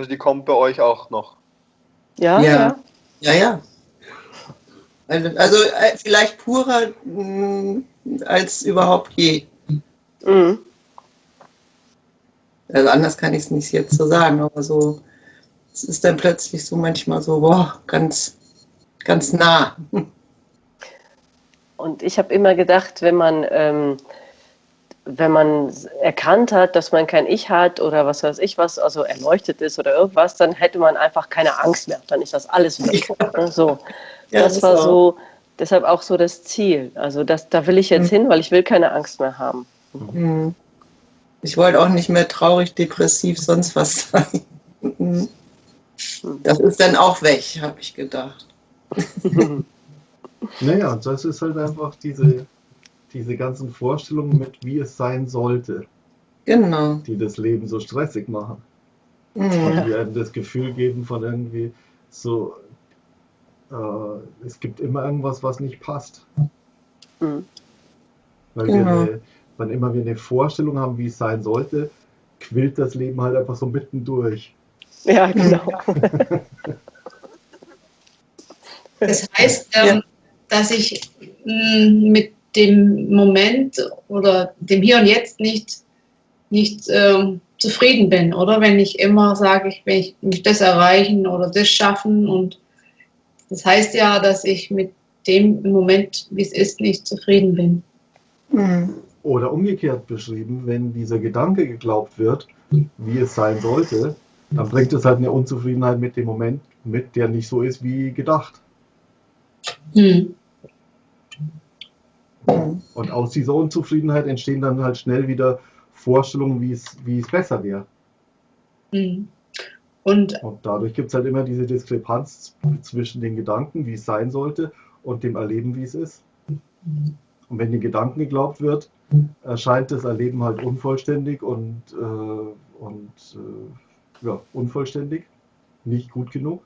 Also die kommt bei euch auch noch. Ja, Ja. ja. Ja, ja. Also, also äh, vielleicht purer mh, als überhaupt je. Mhm. Also anders kann ich es nicht jetzt so sagen, aber so, es ist dann plötzlich so manchmal so, boah, ganz, ganz nah. Und ich habe immer gedacht, wenn man, ähm, wenn man erkannt hat, dass man kein Ich hat oder was weiß ich was, also erleuchtet ist oder irgendwas, dann hätte man einfach keine Angst mehr. Dann ist das alles weg. Ne, So. Ja, das ist war auch- so, deshalb auch so das Ziel. Also das, da will ich jetzt Mhm. hin, weil ich will keine Angst mehr haben. Hm. Ich wollte auch nicht mehr traurig, depressiv, sonst was sein. Mhm. Das ist dann auch weg, habe ich gedacht. Naja, und das ist halt einfach diese, diese ganzen Vorstellungen mit, wie es sein sollte, Genau. die das Leben so stressig machen. Mhm. Und die einem das Gefühl geben von irgendwie so, äh, es gibt immer irgendwas, was nicht passt. Mhm. Weil Genau. wir eine, wann immer wir eine Vorstellung haben, wie es sein sollte, quillt das Leben halt einfach so mittendurch. Ja, genau. Das heißt, ähm, dass ich mh, mit dem Moment oder dem Hier und Jetzt nicht, nicht ähm, zufrieden bin, oder? Wenn ich immer sage, ich will ich mich das erreichen oder das schaffen und das heißt ja, dass ich mit dem im Moment, wie es ist, nicht zufrieden bin. Mhm. Oder umgekehrt beschrieben, wenn dieser Gedanke geglaubt wird, wie es sein sollte, dann bringt es halt eine Unzufriedenheit mit dem Moment mit, der nicht so ist wie gedacht. Hm. Mhm. Und aus dieser Unzufriedenheit entstehen dann halt schnell wieder Vorstellungen, wie es, wie es besser wäre. Hm. Und Und dadurch gibt es halt immer diese Diskrepanz zwischen den Gedanken, wie es sein sollte, und dem Erleben, wie es ist. Und wenn den Gedanken geglaubt wird, erscheint das Erleben halt unvollständig und, äh, und äh, ja, unvollständig, nicht gut genug.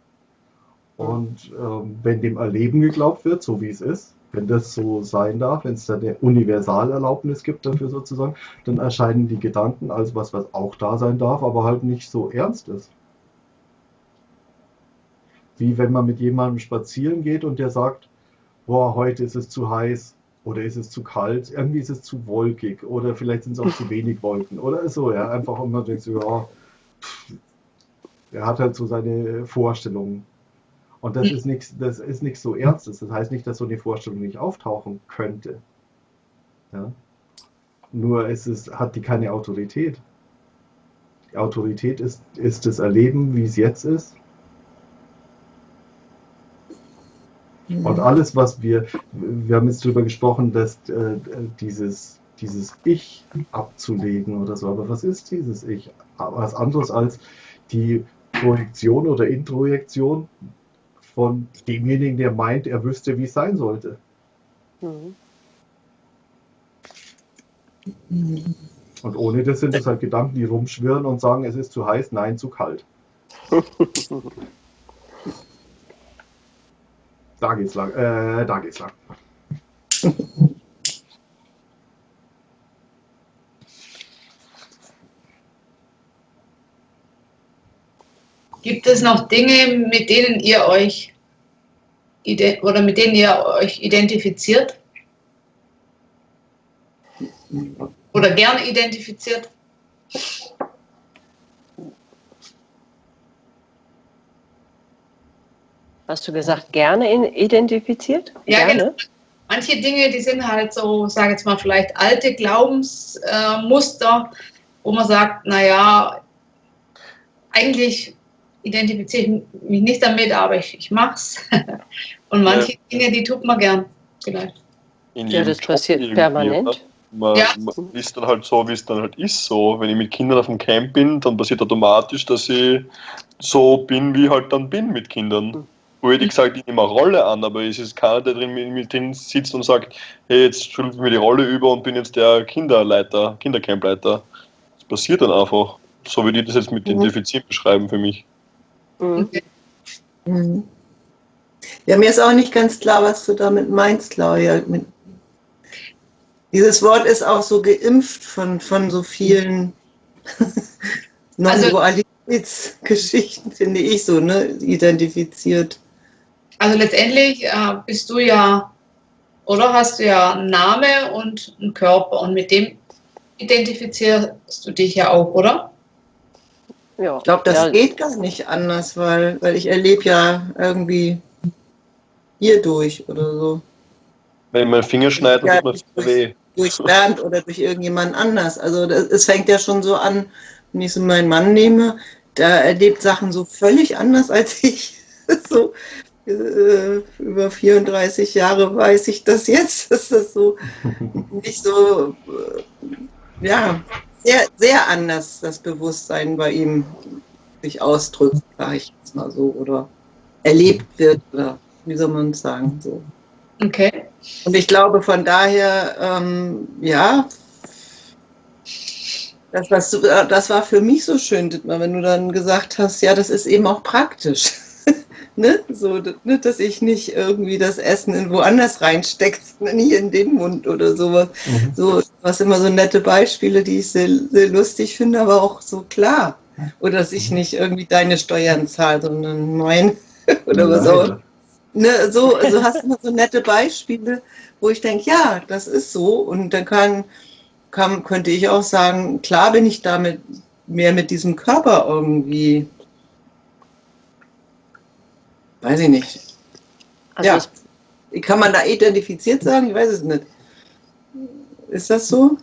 Und ähm, wenn dem Erleben geglaubt wird, so wie es ist, wenn das so sein darf, wenn es da eine Universalerlaubnis gibt dafür sozusagen, dann erscheinen die Gedanken als was, was auch da sein darf, aber halt nicht so ernst ist. Wie wenn man mit jemandem spazieren geht und der sagt, boah, heute ist es zu heiß oder ist es zu kalt, irgendwie ist es zu wolkig oder vielleicht sind es auch zu wenig Wolken oder so, ja, einfach immer denkst du, ja, pff, er hat halt so seine Vorstellungen. Und das ist nichts, das ist nichts so Ernstes. Das heißt nicht, dass so eine Vorstellung nicht auftauchen könnte. Ja? Nur es ist, hat die keine Autorität. Die Autorität ist, ist das Erleben, wie es jetzt ist. Und alles, was wir, wir haben jetzt darüber gesprochen, dass äh, dieses, dieses Ich abzulegen oder so, aber was ist dieses Ich? Was anderes als die Projektion oder Introjektion von demjenigen, der meint, er wüsste, wie es sein sollte. Mhm. Und ohne das sind es halt Gedanken, die rumschwirren und sagen, es ist zu heiß, nein, zu kalt. Da geht's lang. Äh, da geht's lang. Gibt es noch Dinge, mit denen ihr euch oder mit denen ihr euch identifiziert? Oder gerne identifiziert? Hast du gesagt, gerne identifiziert? Ja, gerne? genau. Manche Dinge, die sind halt so, sage jetzt mal, vielleicht alte Glaubensmuster, äh, wo man sagt, naja, eigentlich identifiziere ich mich nicht damit, aber ich, ich mach's. Und manche Dinge, die tut man gern, vielleicht. In Ja, das passiert irgendwie, permanent. Man, Ja. man ist dann halt so, wie es dann halt ist. So, wenn ich mit Kindern auf dem Camp bin, dann passiert automatisch, dass ich so bin, wie ich halt dann bin mit Kindern. Wo hätte ich gesagt, ich nehme eine Rolle an, aber es ist keiner, der drin mit, drin sitzt und sagt, hey, jetzt ich mir die Rolle über und bin jetzt der Kinderleiter, Kindercampleiter. Das passiert dann einfach. So würde ich das jetzt mit Mhm. identifizieren beschreiben für mich. Mhm. Mhm. Ja, mir ist auch nicht ganz klar, was du damit meinst, Claudia. Dieses Wort ist auch so geimpft von, von so vielen Also- Non-Dualität Geschichten, finde ich so, ne, identifiziert. Also letztendlich äh, bist du ja, oder hast du ja einen Namen und einen Körper und mit dem identifizierst du dich ja auch, oder? Ja. Ich glaube, das ja. geht gar nicht anders, weil, weil ich erlebe ja irgendwie hier durch oder so. Wenn man Finger schneidet, ja, tut man durch, weh. Durch Bernd oder durch irgendjemand anders. Also das, es fängt ja schon so an, wenn ich so meinen Mann nehme, der erlebt Sachen so völlig anders als ich. so äh, über 34 Jahre weiß ich das jetzt, dass das so nicht so, äh, ja, sehr, sehr anders das Bewusstsein bei ihm sich ausdrückt, sage ich jetzt mal so, oder erlebt wird, oder wie soll man sagen, so. Okay. Und ich glaube von daher, ähm, ja, das, was du, das war für mich so schön, Dittmar, wenn du dann gesagt hast, ja, das ist eben auch praktisch. Ne? So, ne? dass ich nicht irgendwie das Essen in woanders reinstecke, sondern hier in den Mund oder sowas. Mhm. So, was immer so nette Beispiele, die ich sehr, sehr lustig finde, aber auch so klar. Oder dass ich nicht irgendwie deine Steuern zahle, sondern mein oder was auch. Ne, so, also hast du immer so nette Beispiele, wo ich denke, ja, das ist so. Und dann kann, kann, könnte ich auch sagen, klar bin ich damit mehr mit diesem Körper irgendwie Weiß ich nicht. Also ja. Ich, Kann man da identifiziert sagen? Ich weiß es nicht. Ist das so?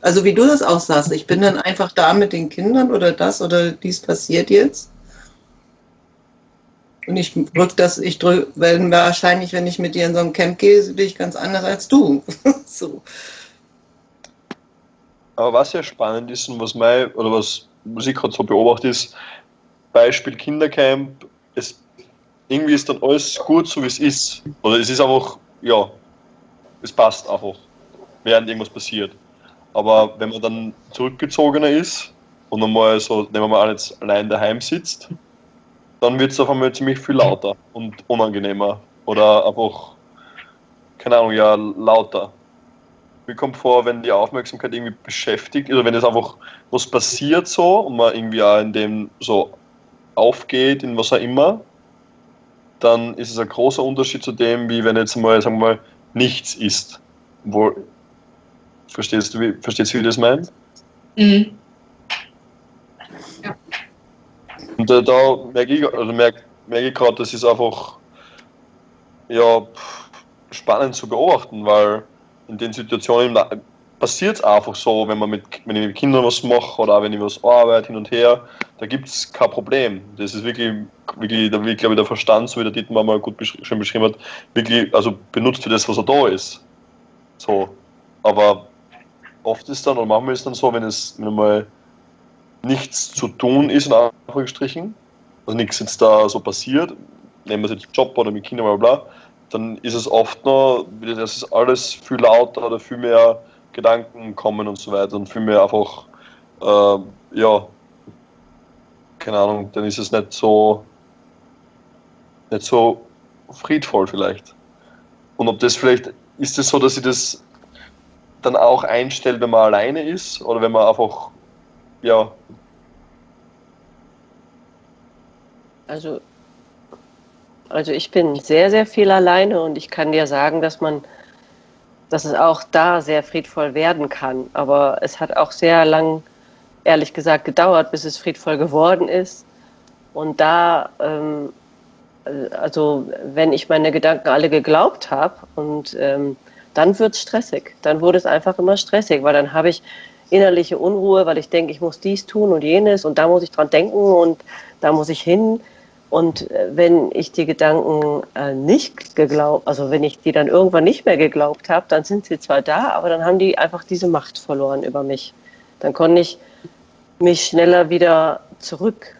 Also wie du das auch sagst, ich bin dann einfach da mit den Kindern oder das oder dies passiert jetzt. Und ich drück das, ich drück, wenn wahrscheinlich, wenn ich mit dir in so einem Camp gehe, bin ich ganz anders als du. so. Aber was ja spannend ist und was mein, oder was, was ich gerade so beobachte, ist, Beispiel Kindercamp, irgendwie ist dann alles gut, so wie es ist. Oder es ist einfach, ja, es passt einfach, während irgendwas passiert. Aber wenn man dann zurückgezogener ist und einmal so, nehmen wir mal an, jetzt allein daheim sitzt, dann wird es auf einmal ziemlich viel lauter und unangenehmer. Oder einfach, keine Ahnung, ja, lauter. Mir kommt vor, wenn die Aufmerksamkeit irgendwie beschäftigt, oder wenn es einfach was passiert so und man irgendwie auch in dem so aufgeht, in was auch immer, dann ist es ein großer Unterschied zu dem, wie wenn jetzt mal, sagen wir mal, nichts ist. Wo, verstehst du, wie, verstehst du, wie das meint? Mhm. Ja. Und äh, da merke ich, also merke, merke ich gerade, das ist einfach ja, spannend zu beobachten, weil in den Situationen passiert es einfach so, wenn man mit, wenn ich mit Kindern was mache oder auch wenn ich was arbeite hin und her, da gibt es kein Problem. Das ist wirklich, wirklich, da wird, glaube ich, der Verstand, so wie der Dietmar mal gut besch schon beschrieben hat, wirklich, also benutzt für das, was er da ist. So. Aber oft ist dann, oder manchmal ist dann so, wenn es wenn mal nichts zu tun ist, in Anführungsstrichen, also nichts jetzt da so passiert, nehmen wir es jetzt Job oder mit Kindern, bla bla, dann ist es oft noch, das ist alles viel lauter oder viel mehr Gedanken kommen und so weiter und viel mehr einfach, äh, ja, keine Ahnung, dann ist es nicht so, nicht so friedvoll vielleicht. Und ob das vielleicht, ist es so, dass sie das dann auch einstellt, wenn man alleine ist oder wenn man einfach, ja. Also, also ich bin sehr, sehr viel alleine und ich kann dir sagen, dass man dass es auch da sehr friedvoll werden kann. Aber es hat auch sehr lang, ehrlich gesagt, gedauert, bis es friedvoll geworden ist. Und da, ähm, also wenn ich meine Gedanken alle geglaubt habe und ähm, dann wird es stressig. Dann wurde es einfach immer stressig, weil dann habe ich innerliche Unruhe, weil ich denke, ich muss dies tun und jenes und da muss ich dran denken und da muss ich hin. Und äh, wenn ich die Gedanken äh, nicht geglaubt, also wenn ich die dann irgendwann nicht mehr geglaubt habe, dann sind sie zwar da, aber dann haben die einfach diese Macht verloren über mich. Dann konnte ich mich schneller wieder zurück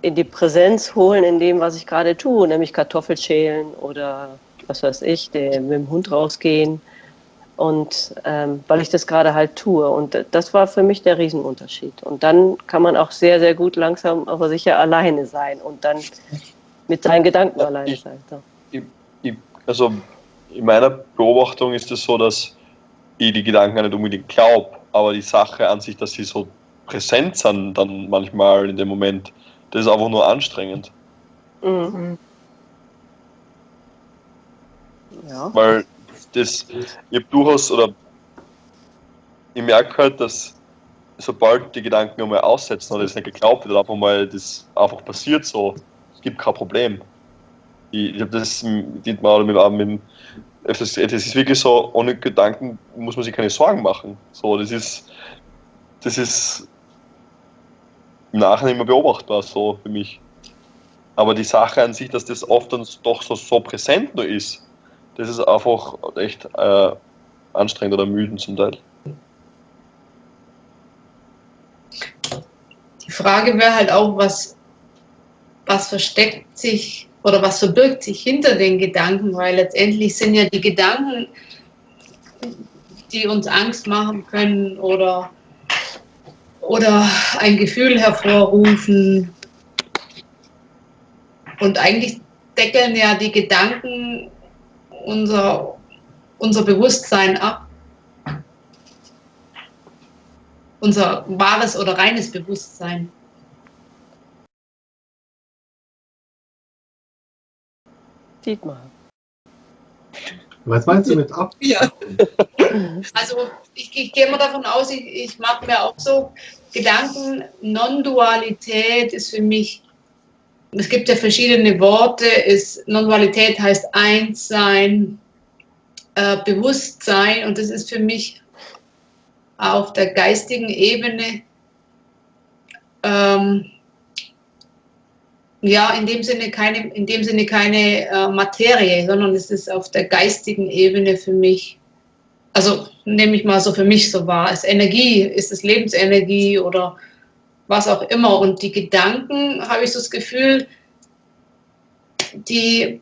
in die Präsenz holen in dem, was ich gerade tue, nämlich Kartoffelschälen oder was weiß ich, mit dem Hund rausgehen und ähm, weil ich das gerade halt tue. Und das war für mich der Riesenunterschied. Und dann kann man auch sehr, sehr gut langsam, aber sicher alleine sein und dann mit seinen Gedanken alleine ich, sein. So. Ich, ich, also in meiner Beobachtung ist es so, dass ich die Gedanken nicht unbedingt glaube, aber die Sache an sich, dass sie so präsent sind dann manchmal in dem Moment. Das ist einfach nur anstrengend. Mhm. Ja. Weil das, ich habe durchaus, oder ich merke halt, dass sobald die Gedanken einmal aussetzen oder es nicht geglaubt wird, einfach mal das einfach passiert so, es gibt kein Problem. Ich, ich habe das Dietmar oder mit, mit das ist wirklich so, ohne Gedanken muss man sich keine Sorgen machen. So, das ist, das ist im Nachhinein immer beobachtbar, so für mich. Aber die Sache an sich, dass das oft dann doch so, so präsent nur ist, das ist einfach echt äh, anstrengend oder müden zum Teil. Die Frage wäre halt auch, was, was versteckt sich oder was verbirgt sich hinter den Gedanken, weil letztendlich sind ja die Gedanken, die uns Angst machen können oder, oder ein Gefühl hervorrufen. Und eigentlich deckeln ja die Gedanken unser, unser Bewusstsein ab. Unser wahres oder reines Bewusstsein. Dietmar. Was meinst du mit ab? Ja. Also ich, ich gehe mal davon aus, ich, ich mache mir auch so Gedanken, Non-Dualität ist für mich es gibt ja verschiedene Worte. Non-Dualität heißt Einssein, äh, Bewusstsein und das ist für mich auf der geistigen Ebene ähm, ja in dem Sinne keine, in dem Sinne keine äh, Materie, sondern es ist auf der geistigen Ebene für mich, also nehme ich mal so für mich so wahr, ist Energie, ist es Lebensenergie oder was auch immer. Und die Gedanken, habe ich so das Gefühl, die,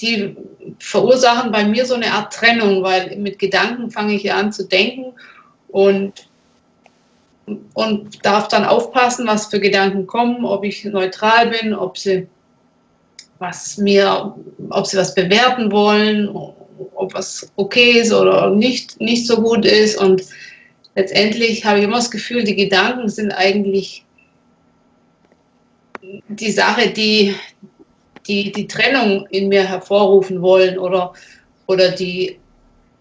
die verursachen bei mir so eine Art Trennung, weil mit Gedanken fange ich ja an zu denken und, und darf dann aufpassen, was für Gedanken kommen, ob ich neutral bin, ob sie was mir, ob sie was bewerten wollen, ob was okay ist oder nicht, nicht so gut ist und letztendlich habe ich immer das Gefühl, die Gedanken sind eigentlich die Sache, die die, die Trennung in mir hervorrufen wollen oder, oder die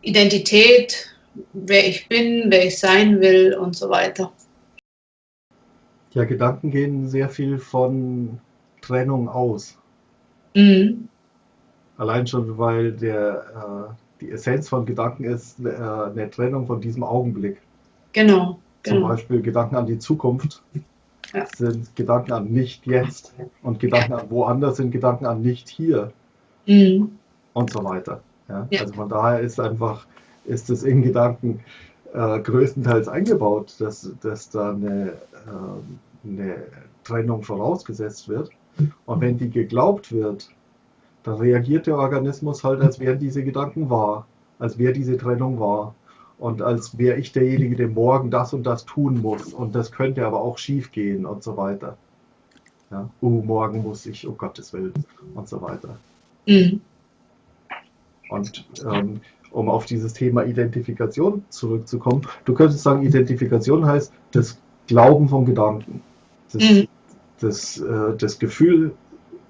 Identität, wer ich bin, wer ich sein will und so weiter. Ja, Gedanken gehen sehr viel von Trennung aus. Mhm. Allein schon, weil der, äh, die Essenz von Gedanken ist äh, eine Trennung von diesem Augenblick. Genau. genau. Zum Beispiel Gedanken an die Zukunft ja. sind Gedanken an nicht jetzt und Gedanken an woanders sind Gedanken an nicht hier mhm. und so weiter. Ja? Ja. Also von daher ist einfach, ist es in Gedanken äh, größtenteils eingebaut, dass, dass da eine, äh, eine Trennung vorausgesetzt wird. Und wenn die geglaubt wird, dann reagiert der Organismus halt, als wären diese Gedanken wahr, als wäre diese Trennung wahr und als wäre ich derjenige, der morgen das und das tun muss und das könnte aber auch schief gehen und so weiter. Ja, oh, morgen muss ich, oh Gottes Willen und so weiter. Mhm. Und ähm, um auf dieses Thema Identifikation zurückzukommen, du könntest sagen, Identifikation heißt das Glauben vom Gedanken. Das, mhm. das, äh, das Gefühl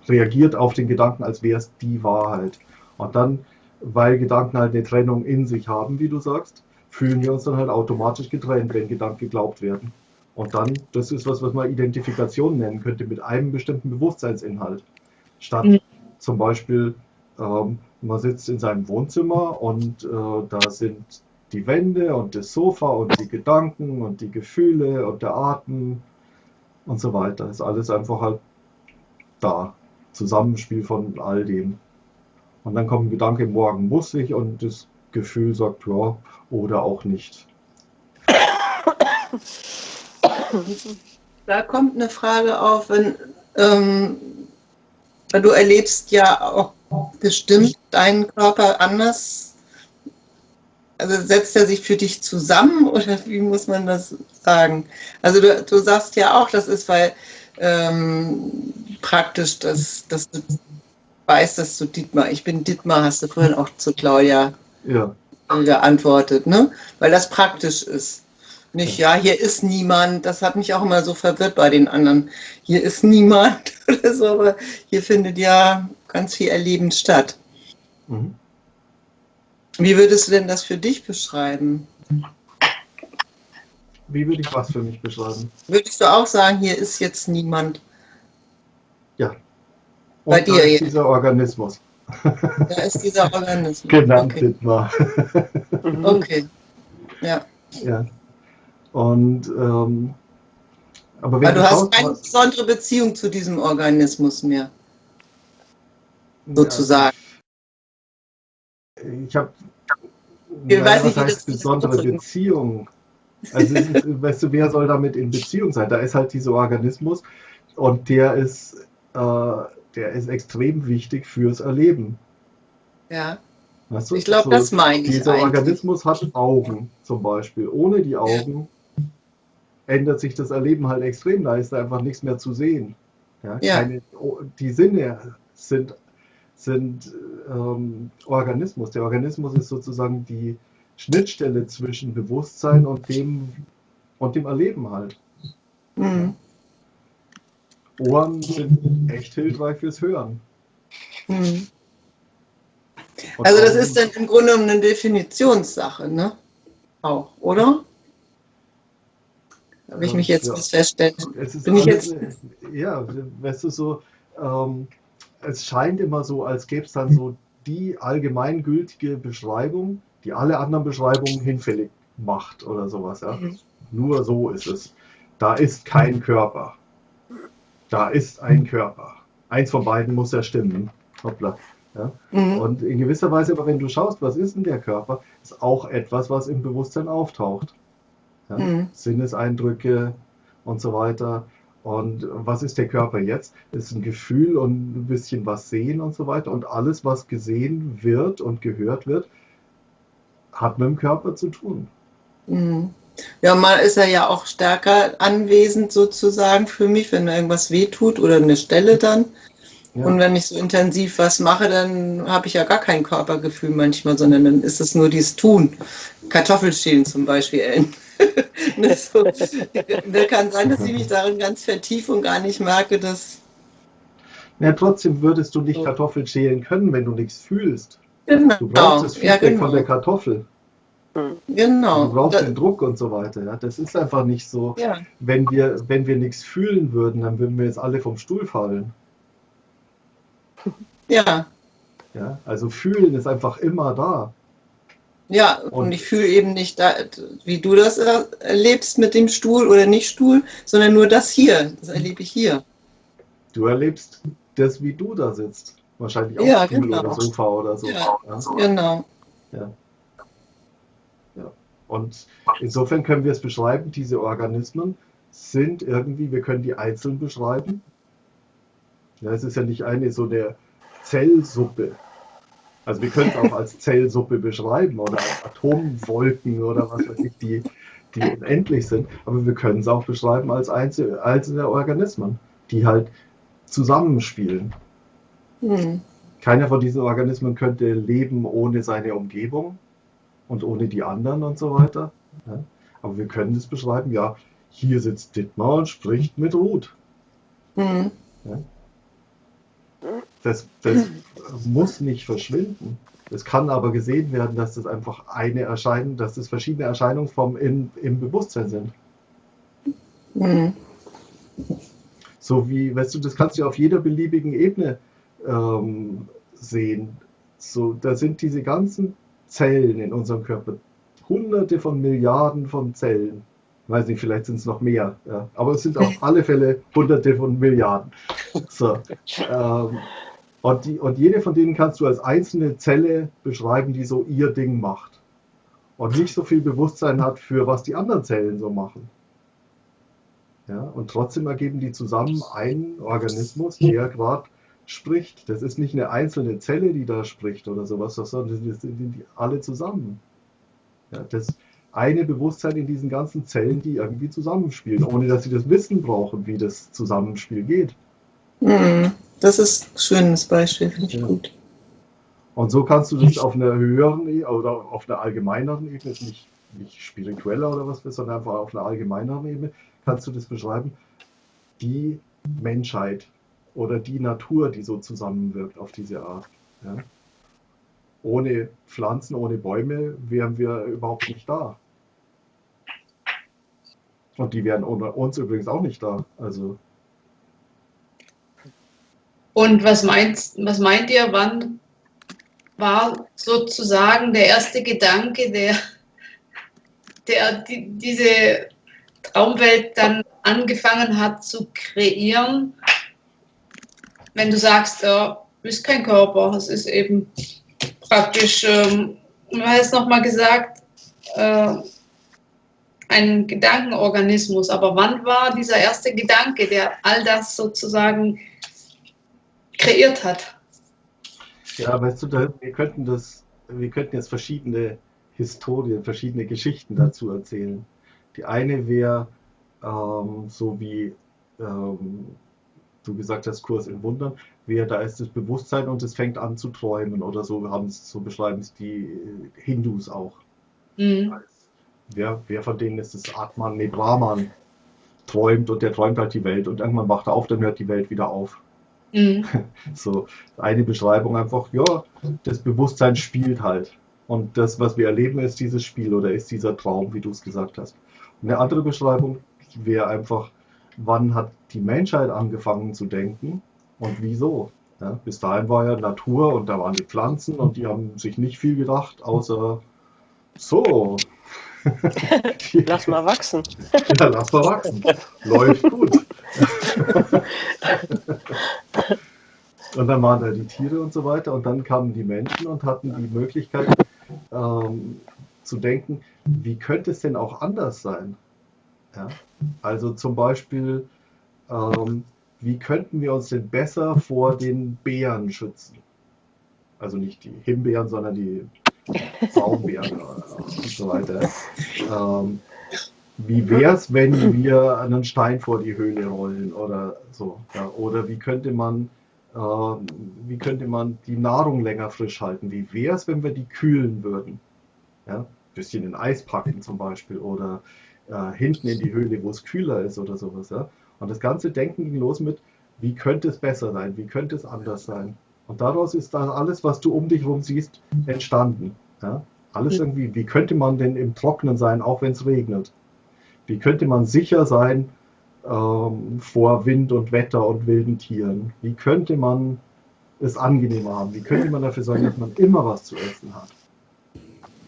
reagiert auf den Gedanken, als wäre es die Wahrheit. Und dann, weil Gedanken halt eine Trennung in sich haben, wie du sagst, fühlen wir uns dann halt automatisch getrennt, wenn Gedanken geglaubt werden. Und dann, das ist was, was man Identifikation nennen könnte, mit einem bestimmten Bewusstseinsinhalt. Statt mhm. zum Beispiel, ähm, man sitzt in seinem Wohnzimmer und äh, da sind die Wände und das Sofa und die Gedanken und die Gefühle und der Atem und so weiter. Ist alles einfach halt da. Zusammenspiel von all dem. Und dann kommt ein Gedanke, morgen muss ich und das Gefühl sagt, ja, oder auch nicht. Da kommt eine Frage auf, wenn, ähm, du erlebst ja auch bestimmt deinen Körper anders. Also setzt er sich für dich zusammen oder wie muss man das sagen? Also du, du sagst ja auch, das ist weil ähm, praktisch, dass, dass du weißt, dass du Dietmar, ich bin Dietmar, hast du vorhin auch zu Claudia ja. geantwortet, ne? Weil das praktisch ist. Nicht, ja, hier ist niemand. Das hat mich auch immer so verwirrt bei den anderen. Hier ist niemand oder so, aber hier findet ja ganz viel Erleben statt. Mhm. Wie würdest du denn das für dich beschreiben? Wie würde ich was für mich beschreiben? Würdest du auch sagen, hier ist jetzt niemand? Ja. Und Bei dir jetzt? dieser Organismus. Da ist dieser Organismus. Genannt okay. Dittmar. okay. Ja. Ja. Und ähm, aber, aber du hast keine besondere Beziehung zu diesem Organismus mehr. Sozusagen. Ja, ich habe ja, weiß was heißt besondere Beziehung. Also ist, weißt du, wer soll damit in Beziehung sein? Da ist halt dieser Organismus und der ist, äh, der ist extrem wichtig fürs Erleben. Ja. Weißt du? Ich glaube, so, das meine ich. Dieser eigentlich. Organismus hat Augen zum Beispiel. Ohne die Augen ändert sich das Erleben halt extrem. Da ist einfach nichts mehr zu sehen. Ja, ja. Keine, die Sinne sind, sind ähm, Organismus. Der Organismus ist sozusagen die Schnittstelle zwischen Bewusstsein und dem, und dem Erleben halt. Mhm. Ohren sind echt hilfreich fürs Hören. Mhm. Also das ist dann im Grunde eine Definitionssache, ne? Auch, oder? Habe ich mich jetzt ja. festgestellt. Bin ich jetzt ja, weißt du so, ähm, es scheint immer so, als gäbe es dann so die allgemeingültige Beschreibung, die alle anderen Beschreibungen hinfällig macht oder sowas. Ja? Mhm. Nur so ist es. Da ist kein Körper. Da ist ein Körper. Eins von beiden muss ja stimmen. Hoppla. Ja? Mhm. Und in gewisser Weise, aber wenn du schaust, was ist denn der Körper, ist auch etwas, was im Bewusstsein auftaucht. Ja? Mhm. Sinneseindrücke und so weiter. Und was ist der Körper jetzt? Ist ein Gefühl und ein bisschen was sehen und so weiter. Und alles, was gesehen wird und gehört wird, hat mit dem Körper zu tun. Mhm. Ja, mal ist er ja auch stärker anwesend sozusagen für mich, wenn irgendwas wehtut oder eine Stelle dann. Ja. Und wenn ich so intensiv was mache, dann habe ich ja gar kein Körpergefühl manchmal, sondern dann ist es nur dieses Tun. Kartoffelschälen zum Beispiel. ne, so. Kann sein, dass ich mich darin ganz vertiefe und gar nicht merke, dass. Ja, trotzdem würdest du nicht Kartoffeln schälen können, wenn du nichts fühlst. Genau. Du brauchst das Feedback ja, genau. von der Kartoffel. Genau. Du brauchst da, den Druck und so weiter. Ja? Das ist einfach nicht so. Ja. Wenn, wir, wenn wir nichts fühlen würden, dann würden wir jetzt alle vom Stuhl fallen. Ja. Ja, also fühlen ist einfach immer da. Ja, und, und ich fühle eben nicht, da, wie du das erlebst mit dem Stuhl oder nicht Stuhl, sondern nur das hier. Das erlebe ich hier. Du erlebst das, wie du da sitzt. Wahrscheinlich auch ja, Stuhl genau. oder Sofa oder so. Ja, ja. Genau. Ja. Und insofern können wir es beschreiben, diese Organismen sind irgendwie, wir können die einzeln beschreiben, ja, es ist ja nicht eine so eine Zellsuppe. Also wir können es auch als Zellsuppe beschreiben oder als Atomwolken oder was weiß ich, die, die unendlich sind. Aber wir können es auch beschreiben als einzelne, einzelne Organismen, die halt zusammenspielen. Mhm. Keiner von diesen Organismen könnte leben ohne seine Umgebung und ohne die anderen und so weiter. Ja. Aber wir können es beschreiben, ja, hier sitzt Dittmar und spricht mit Ruth. Mhm. Ja. Das, das muss nicht verschwinden. Es kann aber gesehen werden, dass das einfach eine Erscheinung, dass das verschiedene Erscheinungsformen im, im Bewusstsein sind. Mhm. So wie, weißt du, das kannst du auf jeder beliebigen Ebene ähm, sehen. So, da sind diese ganzen Zellen in unserem Körper, hunderte von Milliarden von Zellen weiß nicht, vielleicht sind es noch mehr, ja. aber es sind auf alle Fälle Hunderte von Milliarden. So, ähm, und, die, und jede von denen kannst du als einzelne Zelle beschreiben, die so ihr Ding macht. Und nicht so viel Bewusstsein hat für was die anderen Zellen so machen. Ja, und trotzdem ergeben die zusammen einen Organismus, der gerade spricht. Das ist nicht eine einzelne Zelle, die da spricht oder sowas, sondern das sind die alle zusammen. Ja, das, eine Bewusstsein in diesen ganzen Zellen, die irgendwie zusammenspielen, ohne dass sie das Wissen brauchen, wie das Zusammenspiel geht. Mhm. Das ist ein schönes Beispiel, finde ich ja. gut. Und so kannst du das auf einer höheren e- oder auf einer allgemeineren Ebene, nicht, nicht spiritueller oder was, sondern einfach auf einer allgemeineren Ebene, kannst du das beschreiben, die Menschheit oder die Natur, die so zusammenwirkt auf diese Art. Ja? Ohne Pflanzen, ohne Bäume wären wir überhaupt nicht da. Und die wären ohne uns übrigens auch nicht da. Also. Und was meint, was meint ihr, wann war sozusagen der erste Gedanke, der, der die, diese Traumwelt dann angefangen hat zu kreieren? Wenn du sagst, ja, ist kein Körper, es ist eben praktisch, ähm, wie heißt nochmal gesagt, äh, ein Gedankenorganismus. Aber wann war dieser erste Gedanke, der all das sozusagen kreiert hat? Ja, weißt du, da, wir könnten das, wir könnten jetzt verschiedene Historien, verschiedene Geschichten dazu erzählen. Die eine wäre ähm, so wie ähm, du gesagt hast, Kurs in Wundern, wäre da ist das Bewusstsein und es fängt an zu träumen oder so haben es so beschreiben es die Hindus auch. Mhm. Wer, wer von denen ist das Atman, nee, Brahman träumt und der träumt halt die Welt und irgendwann wacht er auf, dann hört die Welt wieder auf. Mhm. So, eine Beschreibung einfach, ja, das Bewusstsein spielt halt. Und das, was wir erleben, ist dieses Spiel oder ist dieser Traum, wie du es gesagt hast. Und eine andere Beschreibung wäre einfach, wann hat die Menschheit angefangen zu denken und wieso? Ja, bis dahin war ja Natur und da waren die Pflanzen und die haben sich nicht viel gedacht, außer so, lass mal wachsen. Ja, lass mal wachsen. Läuft gut. und dann waren da die Tiere und so weiter und dann kamen die Menschen und hatten die Möglichkeit ähm, zu denken, wie könnte es denn auch anders sein? Ja? Also zum Beispiel, ähm, wie könnten wir uns denn besser vor den Bären schützen? Also nicht die Himbeeren, sondern die Baumbeeren und so weiter. Ähm, wie wäre es, wenn wir einen Stein vor die Höhle rollen oder so? Ja? Oder wie könnte man äh, wie könnte man die Nahrung länger frisch halten? Wie wäre es, wenn wir die kühlen würden? Ja? Ein bisschen in Eis packen zum Beispiel oder äh, hinten in die Höhle, wo es kühler ist oder sowas. Ja? Und das ganze Denken ging los mit, wie könnte es besser sein? Wie könnte es anders sein? Und daraus ist dann alles, was du um dich herum siehst, entstanden. Ja? Alles irgendwie, wie könnte man denn im Trocknen sein, auch wenn es regnet? Wie könnte man sicher sein ähm, vor Wind und Wetter und wilden Tieren? Wie könnte man es angenehmer haben? Wie könnte man dafür sorgen, dass man immer was zu essen hat?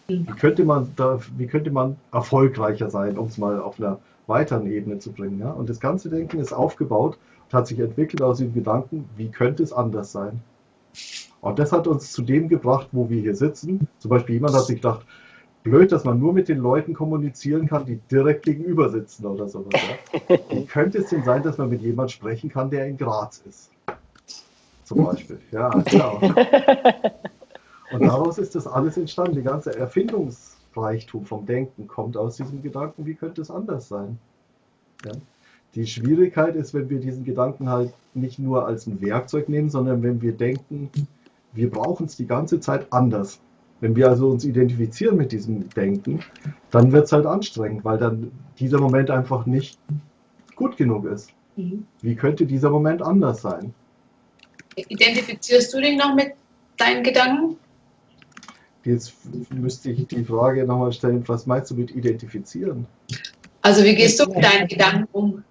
Wie könnte man, da, wie könnte man erfolgreicher sein, um es mal auf einer weiteren Ebene zu bringen? Ja? Und das ganze Denken ist aufgebaut und hat sich entwickelt aus dem Gedanken, wie könnte es anders sein? Und das hat uns zu dem gebracht, wo wir hier sitzen. Zum Beispiel jemand hat sich gedacht, blöd, dass man nur mit den Leuten kommunizieren kann, die direkt gegenüber sitzen oder sowas. Ja? Wie könnte es denn sein, dass man mit jemandem sprechen kann, der in Graz ist? Zum Beispiel. Ja, genau. Und daraus ist das alles entstanden. Die ganze Erfindungsreichtum vom Denken kommt aus diesem Gedanken, wie könnte es anders sein? Ja? Die Schwierigkeit ist, wenn wir diesen Gedanken halt nicht nur als ein Werkzeug nehmen, sondern wenn wir denken, wir brauchen es die ganze Zeit anders. Wenn wir also uns identifizieren mit diesem Denken, dann wird es halt anstrengend, weil dann dieser Moment einfach nicht gut genug ist. Mhm. Wie könnte dieser Moment anders sein? Identifizierst du dich noch mit deinen Gedanken? Jetzt müsste ich die Frage nochmal stellen, was meinst du mit identifizieren? Also wie gehst du mit deinen Gedanken um?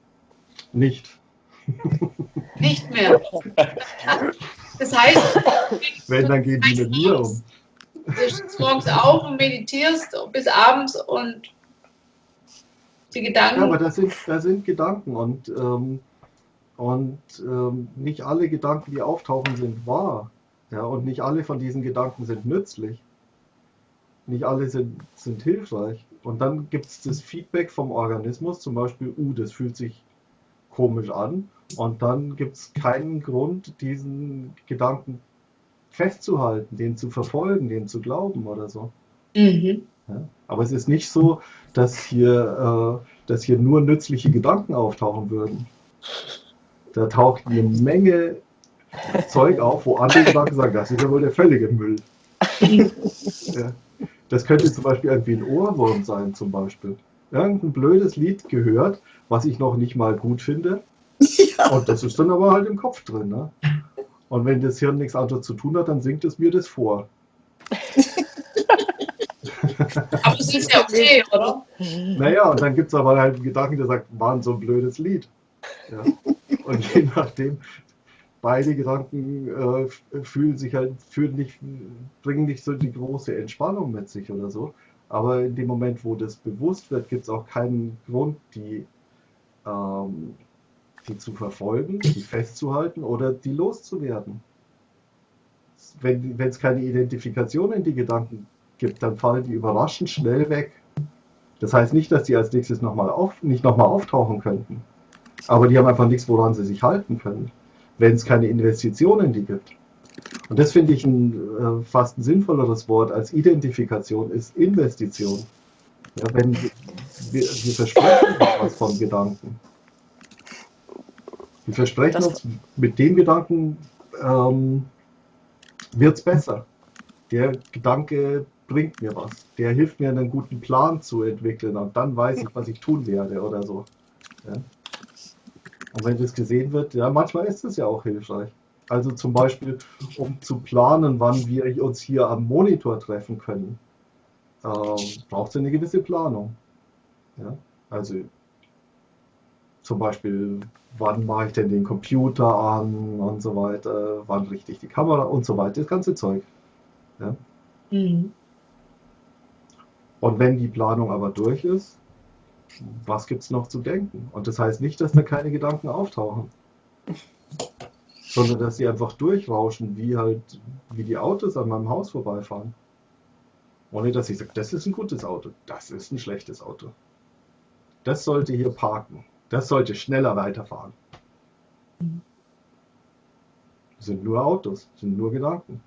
Nicht. Nicht mehr. Das heißt, wenn, dann gehen die mit mir um. Du stehst morgens auf und meditierst bis abends und die Gedanken. Ja, aber das sind, das sind Gedanken und, ähm, und ähm, nicht alle Gedanken, die auftauchen, sind wahr. Ja, und nicht alle von diesen Gedanken sind nützlich nicht alle sind, sind hilfreich. Und dann gibt es das Feedback vom Organismus, zum Beispiel, uh, das fühlt sich komisch an. Und dann gibt es keinen Grund, diesen Gedanken festzuhalten, den zu verfolgen, den zu glauben oder so. Mhm. Ja? Aber es ist nicht so, dass hier, äh, dass hier nur nützliche Gedanken auftauchen würden. Da taucht eine Menge Zeug auf, wo andere Gedanken sagen, das ist ja wohl der völlige Müll. ja. Das könnte zum Beispiel irgendwie ein Ohrwurm sein, zum Beispiel. Irgendein blödes Lied gehört, was ich noch nicht mal gut finde. Ja. Und das ist dann aber halt im Kopf drin. Ne? Und wenn das Hirn nichts anderes zu tun hat, dann singt es mir das vor. aber das ist ja okay, oder? Naja, und dann gibt es aber halt einen Gedanken, der sagt, war so ein blödes Lied. Ja. Und je nachdem, beide Gedanken äh, fühlen sich halt, fühlen nicht, bringen nicht so die große Entspannung mit sich oder so. Aber in dem Moment, wo das bewusst wird, gibt es auch keinen Grund, die, ähm, die zu verfolgen, die festzuhalten oder die loszuwerden. Wenn es keine Identifikation in die Gedanken gibt, dann fallen die überraschend schnell weg. Das heißt nicht, dass die als nächstes noch mal auf, nicht nochmal auftauchen könnten. Aber die haben einfach nichts, woran sie sich halten können wenn es keine Investitionen in die gibt. Und das finde ich ein äh, fast ein sinnvolleres Wort als Identifikation ist Investition. Ja, wenn wir, wir versprechen uns was von Gedanken. Wir versprechen das uns, mit dem Gedanken ähm, wird es besser. Der Gedanke bringt mir was. Der hilft mir, einen guten Plan zu entwickeln und dann weiß ich, was ich tun werde oder so. Ja? Und wenn das gesehen wird, ja, manchmal ist es ja auch hilfreich. Also zum Beispiel, um zu planen, wann wir uns hier am Monitor treffen können, ähm, braucht es eine gewisse Planung. Ja? Also zum Beispiel, wann mache ich denn den Computer an und so weiter, wann richte ich die Kamera und so weiter, das ganze Zeug. Ja? Mhm. Und wenn die Planung aber durch ist, was gibt es noch zu denken? Und das heißt nicht, dass da keine Gedanken auftauchen, sondern dass sie einfach durchrauschen, wie halt, wie die Autos an meinem Haus vorbeifahren. Ohne dass ich sage, das ist ein gutes Auto, das ist ein schlechtes Auto. Das sollte hier parken, das sollte schneller weiterfahren. Das sind nur Autos, das sind nur Gedanken.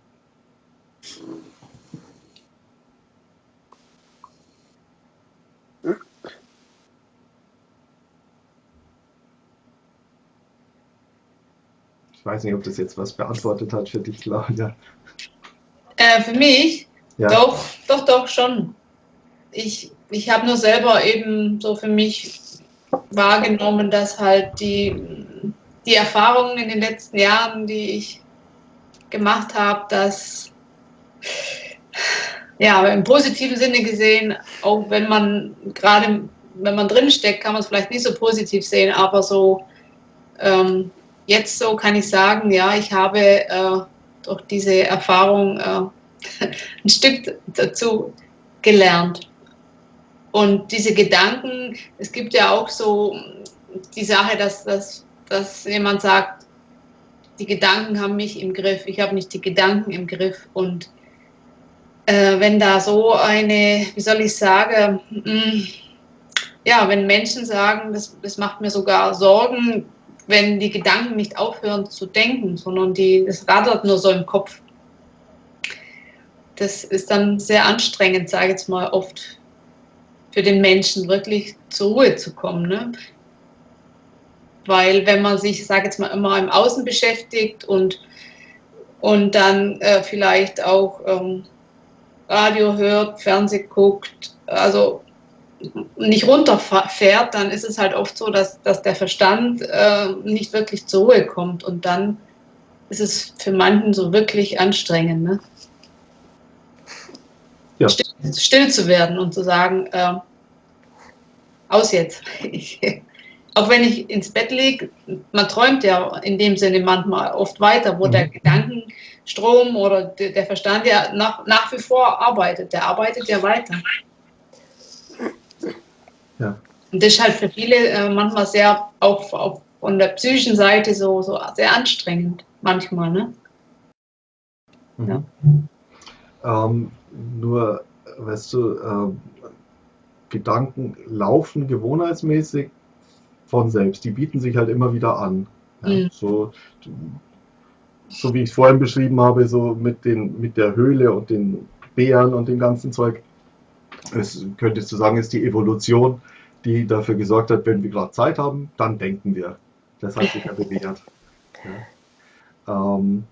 Ich weiß nicht, ob das jetzt was beantwortet hat für dich, Claudia. Äh, für mich? Ja. Doch, doch, doch, schon. Ich, ich habe nur selber eben so für mich wahrgenommen, dass halt die, die Erfahrungen in den letzten Jahren, die ich gemacht habe, dass ja, im positiven Sinne gesehen, auch wenn man gerade, wenn man drinsteckt, kann man es vielleicht nicht so positiv sehen, aber so ähm, jetzt so kann ich sagen, ja, ich habe äh, durch diese Erfahrung äh, ein Stück dazu gelernt. Und diese Gedanken, es gibt ja auch so die Sache, dass, dass, dass jemand sagt, die Gedanken haben mich im Griff, ich habe nicht die Gedanken im Griff. Und äh, wenn da so eine, wie soll ich sagen, mh, mm, ja, wenn Menschen sagen, das, das macht mir sogar Sorgen, wenn die Gedanken nicht aufhören zu denken, sondern die, das rattert nur so im Kopf. Das ist dann sehr anstrengend, sage ich jetzt mal, oft für den Menschen wirklich zur Ruhe zu kommen. Ne? Weil wenn man sich, sage jetzt mal, immer im Außen beschäftigt und, und dann äh, vielleicht auch ähm, Radio hört, Fernseh guckt, also nicht runterfährt, dann ist es halt oft so, dass, dass der Verstand äh, nicht wirklich zur Ruhe kommt und dann ist es für manchen so wirklich anstrengend, ne? ja. still, still, zu werden und zu sagen, äh, aus jetzt. Ich, auch wenn ich ins Bett liege, man träumt ja in dem Sinne manchmal oft weiter, wo mhm. der Gedankenstrom oder der Verstand ja nach, nach wie vor arbeitet. Der arbeitet ja weiter. Ja. Und das ist halt für viele äh, manchmal sehr, auch, auch von der psychischen Seite so, so sehr anstrengend, manchmal. Ne? Mhm. Ja. Ähm, nur, weißt du, äh, Gedanken laufen gewohnheitsmäßig von selbst. Die bieten sich halt immer wieder an. Ja? Mhm. So, so wie ich es vorhin beschrieben habe, so mit, den, mit der Höhle und den Bären und dem ganzen Zeug. Es könntest du sagen, ist die Evolution die dafür gesorgt hat, wenn wir gerade Zeit haben, dann denken wir. Das hat sich ja bewährt. Ja. Ähm,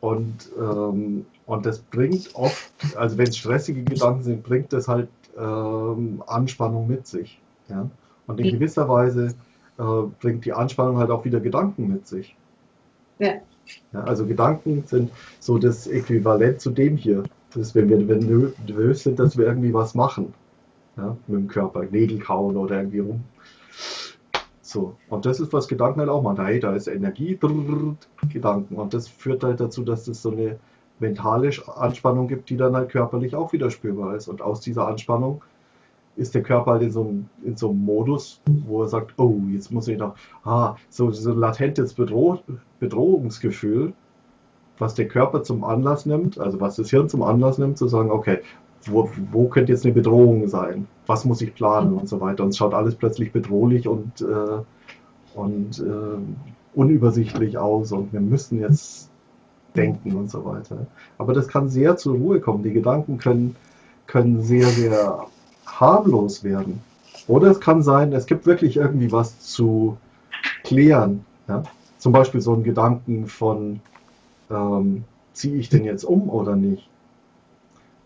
und, ähm, und das bringt oft, also wenn es stressige Gedanken sind, bringt das halt ähm, Anspannung mit sich. Ja? Und in gewisser Weise äh, bringt die Anspannung halt auch wieder Gedanken mit sich. Ja. ja. Also Gedanken sind so das Äquivalent zu dem hier. Das wenn wir nervös sind, dass wir irgendwie was machen. Ja, mit dem Körper, Nägel kauen oder irgendwie rum. So, und das ist, was Gedanken halt auch machen. Hey, da ist Energie, brrr, Gedanken. Und das führt halt dazu, dass es so eine mentale Anspannung gibt, die dann halt körperlich auch wieder spürbar ist. Und aus dieser Anspannung ist der Körper halt in so einem, in so einem Modus, wo er sagt, oh, jetzt muss ich noch, ah, so, so ein latentes Bedroh Bedrohungsgefühl, was der Körper zum Anlass nimmt, also was das Hirn zum Anlass nimmt, zu sagen, okay, wo, wo könnte jetzt eine Bedrohung sein? Was muss ich planen und so weiter? Und es schaut alles plötzlich bedrohlich und, äh, und äh, unübersichtlich aus und wir müssen jetzt denken und so weiter. Aber das kann sehr zur Ruhe kommen. Die Gedanken können, können sehr, sehr harmlos werden. Oder es kann sein, es gibt wirklich irgendwie was zu klären. Ja? Zum Beispiel so ein Gedanken von, ähm, ziehe ich denn jetzt um oder nicht?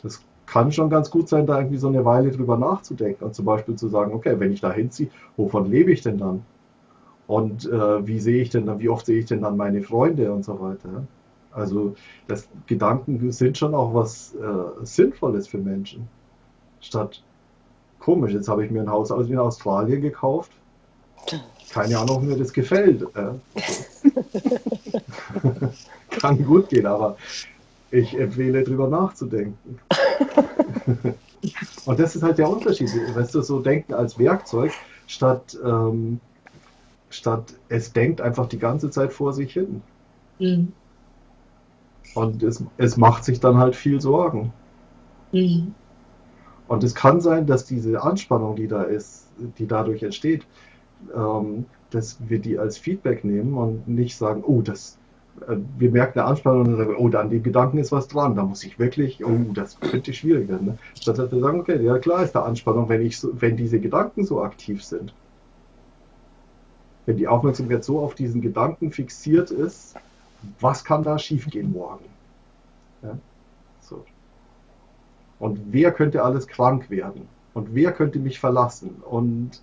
Das kann schon ganz gut sein, da irgendwie so eine Weile drüber nachzudenken und zum Beispiel zu sagen, okay, wenn ich da hinziehe, wovon lebe ich denn dann? Und äh, wie sehe ich denn dann, wie oft sehe ich denn dann meine Freunde und so weiter? Also das Gedanken sind schon auch was äh, Sinnvolles für Menschen. Statt komisch, jetzt habe ich mir ein Haus aus in Australien gekauft. Keine Ahnung, ob mir das gefällt. Kann gut gehen, aber ich empfehle, darüber nachzudenken. Und das ist halt der Unterschied. Weißt du, so denken als Werkzeug, statt, ähm, statt es denkt einfach die ganze Zeit vor sich hin. Mhm. Und es, es macht sich dann halt viel Sorgen. Mhm. Und es kann sein, dass diese Anspannung, die da ist, die dadurch entsteht, ähm, dass wir die als Feedback nehmen und nicht sagen, oh, das, äh, wir merken eine Anspannung und sagen, oh, an dem Gedanken ist was dran, da muss ich wirklich, oh, das könnte schwierig werden. Ne? Statt dass wir sagen, okay, ja klar ist da Anspannung, wenn, ich so, wenn diese Gedanken so aktiv sind. Wenn die Aufmerksamkeit so auf diesen Gedanken fixiert ist, was kann da schiefgehen morgen? Ja? Und wer könnte alles krank werden? Und wer könnte mich verlassen? Und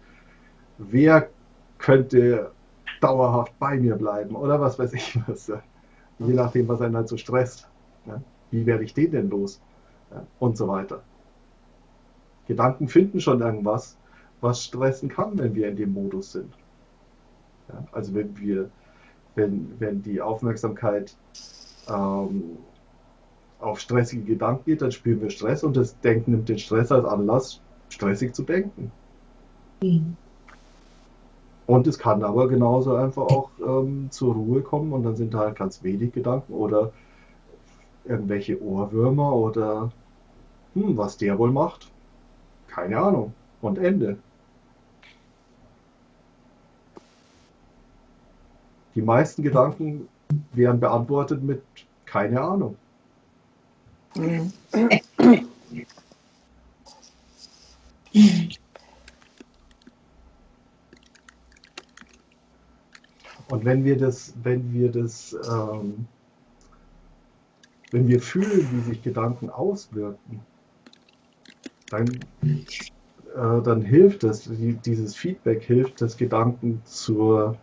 wer könnte dauerhaft bei mir bleiben? Oder was weiß ich was. Je nachdem, was einen halt so stresst. Wie werde ich den denn los? Und so weiter. Gedanken finden schon irgendwas, was stressen kann, wenn wir in dem Modus sind. also wenn wir, wenn, wenn die Aufmerksamkeit ähm, auf stressige Gedanken geht, dann spüren wir Stress und das Denken nimmt den Stress als Anlass, stressig zu denken. Mhm. Und es kann aber genauso einfach auch ähm, zur Ruhe kommen und dann sind da halt ganz wenig Gedanken oder irgendwelche Ohrwürmer oder hm, was der wohl macht. Keine Ahnung. Und Ende. Die meisten Gedanken werden beantwortet mit keine Ahnung. Und wenn wir das, wenn wir das, ähm, wenn wir fühlen, wie sich Gedanken auswirken, dann, äh, dann hilft es, dieses Feedback hilft, dass Gedanken zur,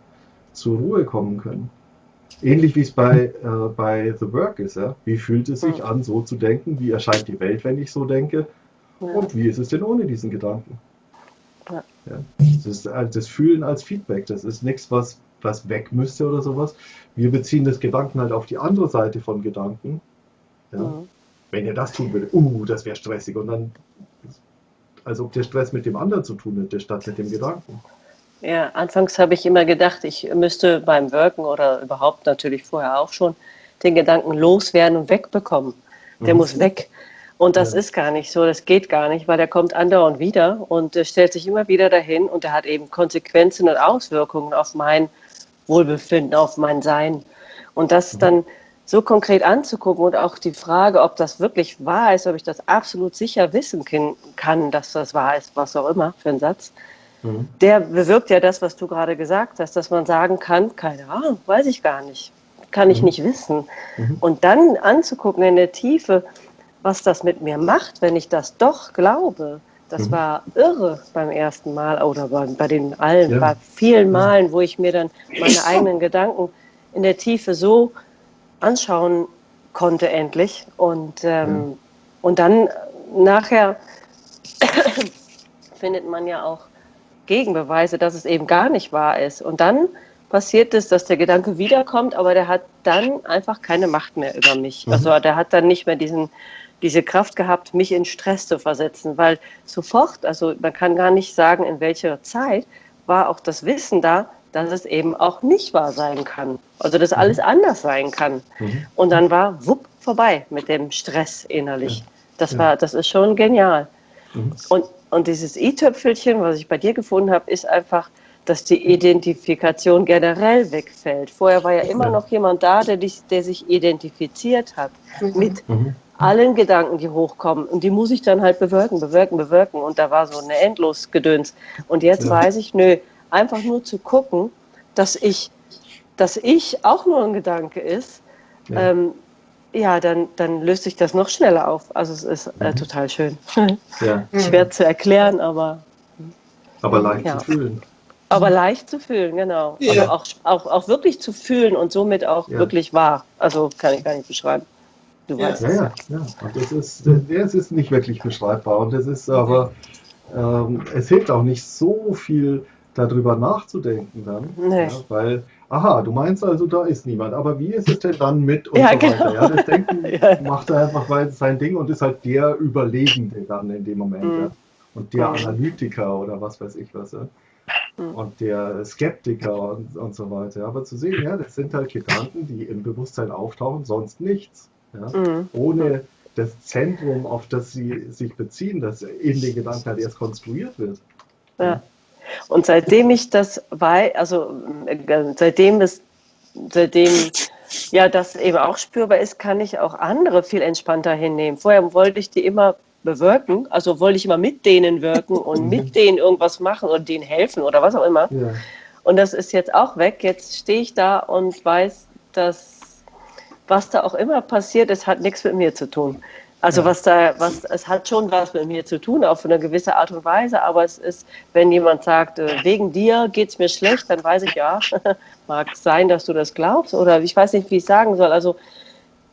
zur Ruhe kommen können. Ähnlich wie es bei, äh, bei The Work ist. Ja? Wie fühlt es sich an, so zu denken? Wie erscheint die Welt, wenn ich so denke? Ja. Und wie ist es denn ohne diesen Gedanken? Ja. ja. Das ist äh, das Fühlen als Feedback. Das ist nichts, was, was weg müsste oder sowas. Wir beziehen das Gedanken halt auf die andere Seite von Gedanken. Ja? Mhm. Wenn ihr das tun würdet, uh, das wäre stressig. Und dann, als ob der Stress mit dem anderen zu tun hätte, statt mit dem Gedanken. Ja, anfangs habe ich immer gedacht, ich müsste beim Wirken oder überhaupt natürlich vorher auch schon den Gedanken loswerden und wegbekommen. Der mhm. muss weg. Und das ja. ist gar nicht so, das geht gar nicht, weil der kommt andauernd wieder und stellt sich immer wieder dahin und der hat eben Konsequenzen und Auswirkungen auf mein Wohlbefinden, auf mein Sein. Und das mhm. dann so konkret anzugucken und auch die Frage, ob das wirklich wahr ist, ob ich das absolut sicher wissen kann, dass das wahr ist, was auch immer für ein Satz, Mhm. der bewirkt ja das, was du gerade gesagt hast, dass man sagen kann, keine Ahnung, weiß ich gar nicht, kann ich Mhm. nicht wissen. Mhm. Und dann anzugucken in der Tiefe, was das mit mir macht, wenn ich das doch glaube. Das Mhm. war irre beim ersten Mal oder bei, bei den allen, Ja. bei vielen Ja. Malen, wo ich mir dann meine eigenen Gedanken in der Tiefe so anschauen konnte endlich. Und, ähm, und dann nachher findet man ja auch Gegenbeweise, dass es eben gar nicht wahr ist. Und dann passiert es, dass der Gedanke wiederkommt, aber der hat dann einfach keine Macht mehr über mich. Mhm. Also der hat dann nicht mehr diesen, diese Kraft gehabt, mich in Stress zu versetzen, weil sofort, also man kann gar nicht sagen, in welcher Zeit, war auch das Wissen da, dass es eben auch nicht wahr sein kann. Also dass alles anders sein kann. Mhm. Und dann war wupp vorbei mit dem Stress innerlich. Das Ja. war, das ist schon genial. Mhm. Und, und dieses i-Töpfelchen, was ich bei dir gefunden habe, ist einfach, dass die Identifikation generell wegfällt. Vorher war ja immer noch jemand da, der, dich, der sich identifiziert hat mit Mhm. allen Gedanken, die hochkommen. Und die muss ich dann halt bewirken, bewirken, bewirken. Und da war so eine Endlosgedöns. Und jetzt Ja. weiß ich, nö, einfach nur zu gucken, dass ich, dass ich auch nur ein Gedanke ist, ja, ähm, ja dann, dann löst sich das noch schneller auf. Also es ist äh, Mhm. total schön. ja, Schwer zu erklären, aber, aber leicht Ja. zu fühlen. aber leicht zu fühlen, genau. Ja. Also auch, auch, auch wirklich zu fühlen und somit auch Ja. wirklich wahr. Also kann ich gar nicht beschreiben. Du Ja. weißt Ja, es. ja, ja. Und das ist, das ist nicht wirklich beschreibbar. Und das ist aber, ähm, es hilft auch nicht so viel darüber nachzudenken dann. Nee. Ja, weil, aha, du meinst also, da ist niemand. Aber wie ist es denn dann mit und Ja, so weiter? genau. Ja, das Denken Ja. macht er einfach weiter sein Ding und ist halt der Überlebende dann in dem Moment. Mhm. Ja. Und der Mhm. Analytiker oder was weiß ich was. Ja. Mhm. Und der Skeptiker und, und so weiter. Aber zu sehen, ja, das sind halt Gedanken, die im Bewusstsein auftauchen, sonst nichts. Ja Mhm. ohne das Zentrum, auf das sie sich beziehen, das in den Gedanken halt erst konstruiert wird. Ja. Und seitdem ich das weiß, also äh, seitdem es, seitdem ja das eben auch spürbar ist, kann ich auch andere viel entspannter hinnehmen. Vorher wollte ich die immer bewirken, also wollte ich immer mit denen wirken und mit denen irgendwas machen oder denen helfen oder was auch immer. Ja, Und das ist jetzt auch weg. Jetzt stehe ich da und weiß, dass was da auch immer passiert, es hat nichts mit mir zu tun. Also Ja. was da, was, es hat schon was mit mir zu tun, auf eine gewisse Art und Weise, aber es ist, wenn jemand sagt, äh, wegen dir geht es mir schlecht, dann weiß ich ja, mag sein, dass du das glaubst oder ich weiß nicht, wie ich sagen soll. Also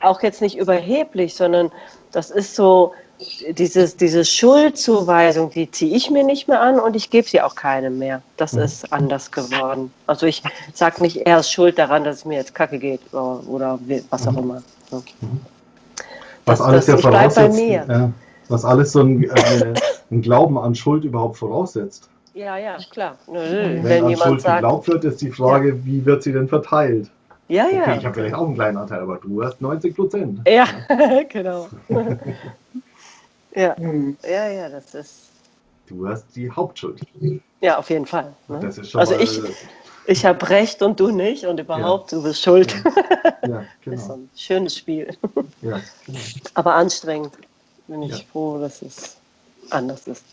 auch jetzt nicht überheblich, sondern das ist so, dieses, diese Schuldzuweisung, die ziehe ich mir nicht mehr an und ich gebe sie auch keinem mehr. Das Mhm. ist anders geworden. Also ich sage nicht, er ist schuld daran, dass es mir jetzt kacke geht oder, was auch Mhm. immer. So. Was Das- alles das- ja voraussetzt, mir. Ja, was alles so ein, äh, ein Glauben an Schuld überhaupt voraussetzt. Ja, ja, klar. Nö, Wenn, Wenn, an jemand Schuld sagt, geglaubt wird, ist die Frage, wie wird sie denn verteilt? ja, Okay, ja. ich habe vielleicht auch einen kleinen Anteil, aber du hast 90 Prozent. Ja, genau. ja, Hm. ja, ja, das ist, Du hast die Hauptschuld. ja, auf jeden Fall. Ne? Das ist schon Also mal, ich, ich habe recht und du nicht und überhaupt, du bist schuld. ja, Das ist so genau. ein schönes Spiel. Ja, genau. Aber anstrengend. Bin ich Ja. froh, dass es anders ist.